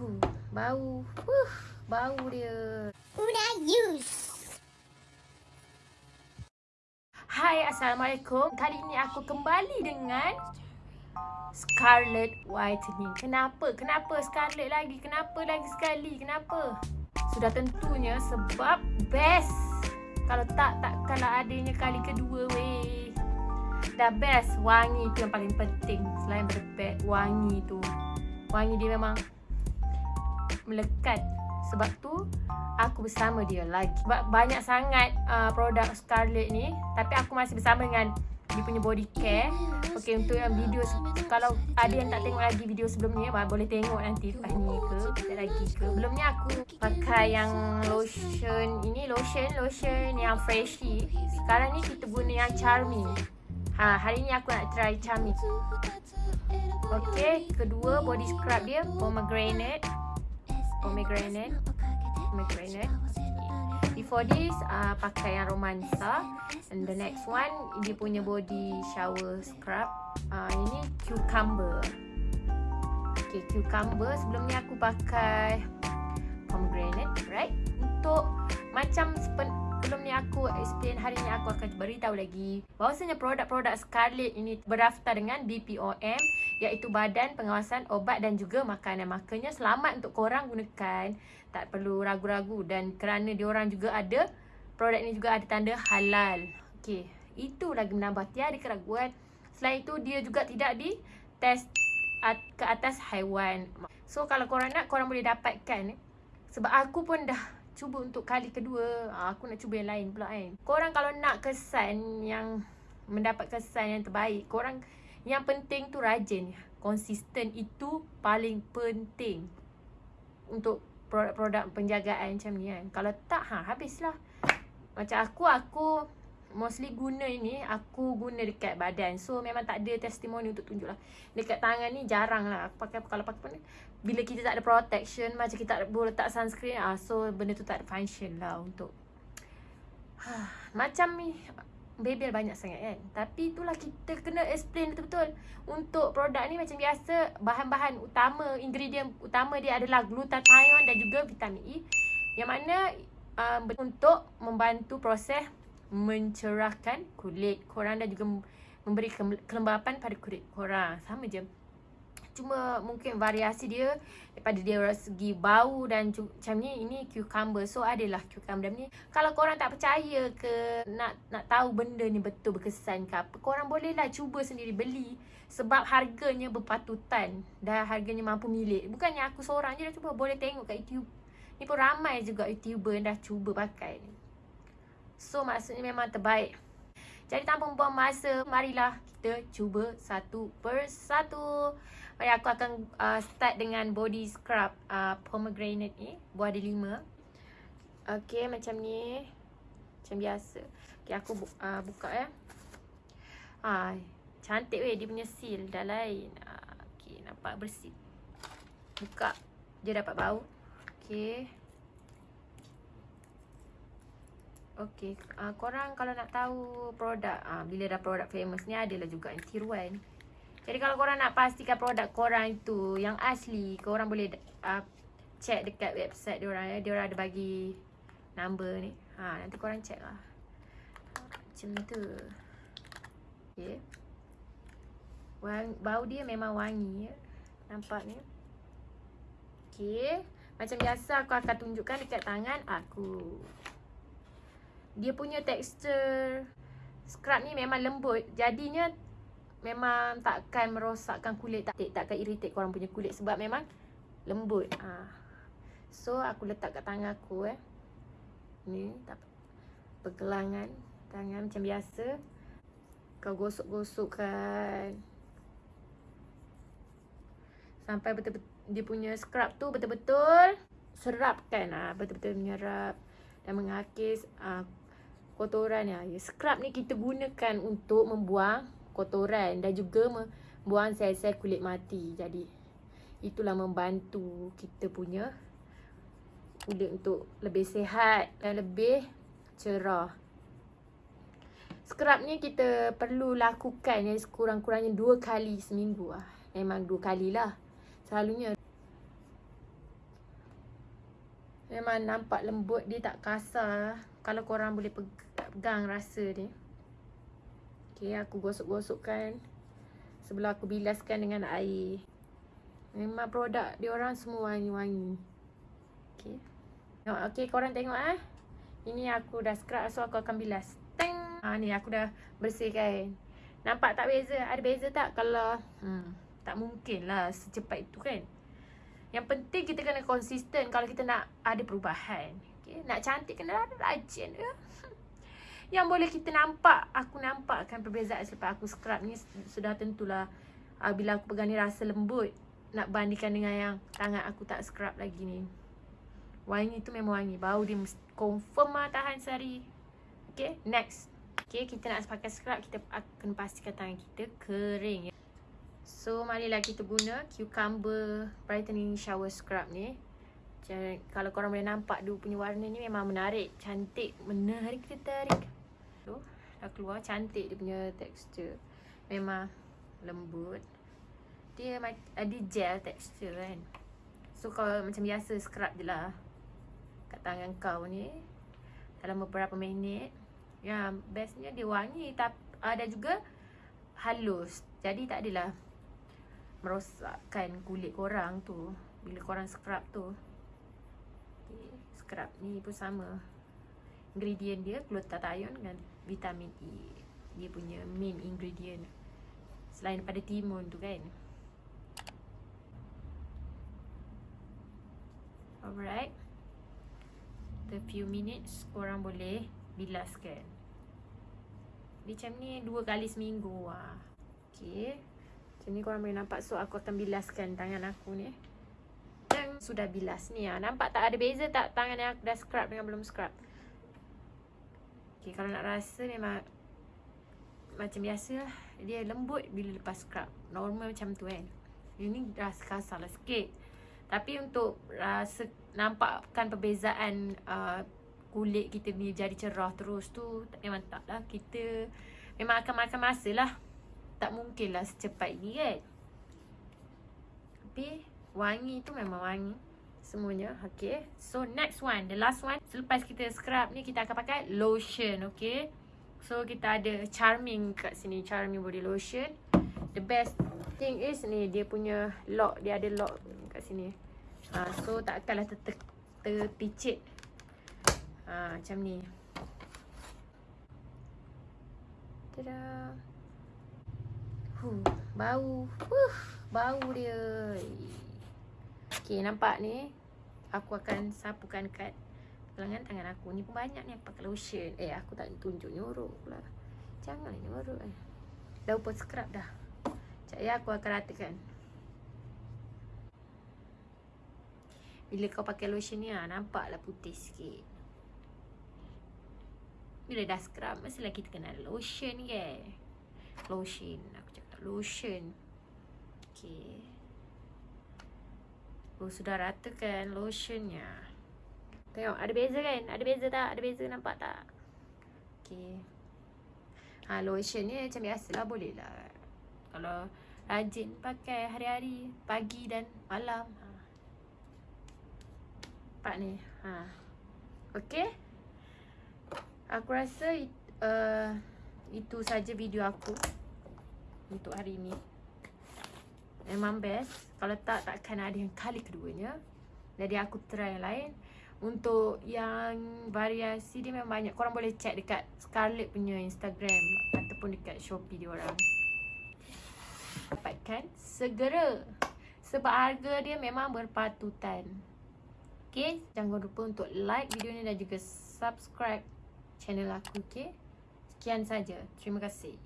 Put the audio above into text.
Huh, bau. Huh, bau dia. Una use. Hai, Assalamualaikum. Kali ini aku kembali dengan Scarlet Whitening. Kenapa? Kenapa Scarlet lagi? Kenapa lagi sekali? Kenapa? Sudah tentunya sebab best. Kalau tak, takkanlah adanya kali kedua weh. Dah best. Wangi tu yang paling penting. Selain daripada wangi tu. Wangi dia memang melekat. Sebab tu aku bersama dia lagi. Sebab banyak sangat uh, produk Scarlett ni tapi aku masih bersama dengan dia punya body care. Okey untuk yang video kalau ada yang tak tengok lagi video sebelum ni boleh tengok nanti lepas ni ke tak lagi ke. Belum ni aku pakai yang lotion ini lotion lotion yang freshy. Sekarang ni kita guna yang charming. Ha hari ni aku nak try charming. Okey, kedua body scrub dia pomegranate pomegranate. Pomegranate. Before this uh, pakai yang romansa and the next one dia punya body shower scrub. Uh, ini cucumber. Okay cucumber. Sebelum ni aku pakai pomegranate right? Untuk macam sebelum ni aku explain hari ni aku akan beritahu lagi. Bahawasanya produk-produk Scarlett ini berdaftar dengan BPOM iaitu Badan Pengawasan Obat dan juga Makanan. Makanya selamat untuk korang gunakan. Tak perlu ragu-ragu dan kerana diorang juga ada produk ini juga ada tanda halal. Okey, itu lagi menambah tiada keraguan. Selain itu dia juga tidak di test ke atas haiwan. So kalau korang nak korang boleh dapatkan sebab aku pun dah cuba untuk kali kedua ah, Aku nak cuba yang lain pula kan Korang kalau nak kesan yang Mendapat kesan yang terbaik Korang Yang penting tu rajin. Konsisten itu paling penting Untuk produk-produk penjagaan macam ni kan. Kalau tak ha habislah. Macam aku, aku mostly guna ini aku guna dekat badan. So memang tak ada testimoni untuk tunjuk lah dekat tangan ni jarang lah aku pakai kalau pakai pun bila kita tak ada protection macam kita tak boleh letak sunscreen ah so benda tu tak ada function lah untuk macam ni bebel banyak sangat kan tapi itulah kita kena explain betul-betul untuk produk ni macam biasa bahan-bahan utama ingredient utama dia adalah glutathione dan juga vitamin E yang mana uh, untuk membantu proses mencerahkan kulit korang dan juga memberi kelembapan pada kulit korang. Sama je. Cuma mungkin variasi dia daripada dia segi bau dan macam ni ini cucumber. So adalah cucumber ni. Kalau korang tak percaya ke nak nak tahu benda ni betul berkesan ke apa, korang bolehlah cuba sendiri beli sebab harganya berpatutan dan harganya mampu milik. Bukannya aku seorang je dah cuba, boleh tengok kat YouTube. Ni pun ramai juga YouTuber yang dah cuba pakai ni. So maksudnya memang terbaik Jadi tanpa membuang masa Marilah kita cuba satu persatu Mari aku akan uh, start dengan body scrub uh, Pomegranate ni. Buah ada lima. Okay macam ni. Macam biasa. Okay aku bu uh, buka ya uh, Cantik weh. Dia punya seal dah lain. Uh, Okay nampak bersih. Buka. Dia dapat bau. Okay Okay, uh, korang kalau nak tahu produk, uh, bila dah produk famous ni adalah juga yang tiruan. Jadi kalau korang nak pastikan produk korang itu yang asli, korang boleh uh, check dekat website diorang ya. Diorang ada bagi number ni. Ha, nanti korang check lah. Macam tu. Okay. Wang, bau dia memang wangi ya. Nampak ni. Okay. Macam biasa aku akan tunjukkan dekat tangan aku dia punya tekstur scrub ni memang lembut jadinya memang takkan merosakkan kulit tak takkan irritate korang punya kulit sebab memang lembut. Ha. so aku letak kat tangan aku eh. Ni tak pergelangan tangan macam biasa. Kau gosok-gosokkan. Sampai betul-betul dia punya scrub tu betul-betul serapkan. Ah betul-betul menyerap dan mengakis uh, kotoran. Ya. Scrub ni kita gunakan untuk membuang kotoran dan juga membuang sel-sel kulit mati. Jadi itulah membantu kita punya kulit untuk lebih sihat dan lebih cerah. Scrub ni kita perlu lakukan ya sekurang-kurangnya dua kali seminggu lah. Memang dua kali lah. Selalunya Memang nampak lembut dia tak kasar Kalau korang boleh pegang rasa dia Okay aku gosok-gosokkan Sebelum aku bilaskan dengan air Memang produk dia orang semua wangi-wangi Okay Okay korang tengok eh Ini aku dah scrub so aku akan bilas Teng ha, Ni aku dah bersihkan Nampak tak beza? Ada beza tak kalau hmm, Tak mungkin lah secepat itu kan yang penting kita kena konsisten kalau kita nak ada perubahan. Okay? Nak cantik kena rajin. Ya? Yang boleh kita nampak, aku nampakkan perbezaan selepas aku scrub ni sudah tentulah uh, bila aku pegang ni rasa lembut. Nak bandingkan dengan yang tangan aku tak scrub lagi ni. Wangi tu memang wangi. Bau dia confirm lah tahan sehari. Okay, next. Okay, kita nak pakai scrub, kita akan pastikan tangan kita kering. Ya? So marilah kita guna cucumber brightening shower scrub ni. Kalau korang boleh nampak dia punya warna ni memang menarik, cantik, menarik tertarik. Tu dah keluar cantik dia punya tekstur. Memang lembut. Dia ada gel tekstur kan. So kalau macam biasa scrub je lah kat tangan kau ni dalam beberapa minit. Ya, bestnya dia wangi tapi ada juga halus. Jadi tak adalah merosakkan kulit korang tu bila korang scrub tu okay. scrub ni pun sama ingredient dia glutathione dengan vitamin E. Dia punya main ingredient. Selain daripada timun tu kan. Alright. The few minutes korang boleh bilaskan. Macam ni dua kali seminggu lah okay. Macam ni korang boleh nampak. So aku akan bilaskan tangan aku ni. Yang sudah bilas ni lah Nampak tak ada beza tak tangan yang aku dah scrub dengan belum scrub Okay kalau nak rasa memang Macam biasa lah Dia lembut bila lepas scrub. Normal macam tu kan. Ini rasa kasar lah sikit. Tapi untuk rasa Nampakkan perbezaan uh, Kulit kita ni jadi cerah terus tu Memang tak lah. Kita Memang akan makan masa lah. Tak mungkin lah secepat ni kan. Tapi wangi tu memang wangi Semuanya. Okay. So next one. The last one. Selepas kita scrub ni Kita akan pakai lotion. Okay. So kita ada charming kat sini. Charming body lotion. The best thing is ni Dia punya lock. Dia ada lock kat sini. Ha, So takkanlah terpicit. Ha, Macam ni. Tada. Huh, bau. Huh, bau dia. Okey, nampak ni? Aku akan sapukan kat lengan tangan aku. Ni pun banyak ni pakai lotion. Eh, aku tak tunjuk nyorok pula. Jangan nyorok eh. Dah pun scrub dah. Sekejap ya, aku akan ratakan. Bila kau pakai lotion ni, ah, nampaklah putih sikit. Bila dah scrub, mestilah kita kena lotion ke? Lotion. Aku cakap lotion. Okey. Oh, sudah rata kan lotionnya. Tengok, ada beza kan? Ada beza tak? Ada beza nampak tak? Okey. Ha, lotion ni macam biasalah boleh lah. Kalau rajin pakai hari-hari, pagi dan malam. Ha. Nampak ni. Ha. Okey. Aku rasa uh, itu saja video aku untuk hari ni Memang best. Kalau tak, takkan ada yang kali keduanya. Jadi aku try yang lain. Untuk yang variasi dia memang banyak. Korang boleh check dekat Scarlett punya Instagram Ataupun dekat Shopee dia orang. Dapatkan. Segera. Sebab harga dia memang berpatutan. Okay, jangan lupa untuk like video ni dan juga subscribe channel aku, okay? Sekian saja. Terima kasih.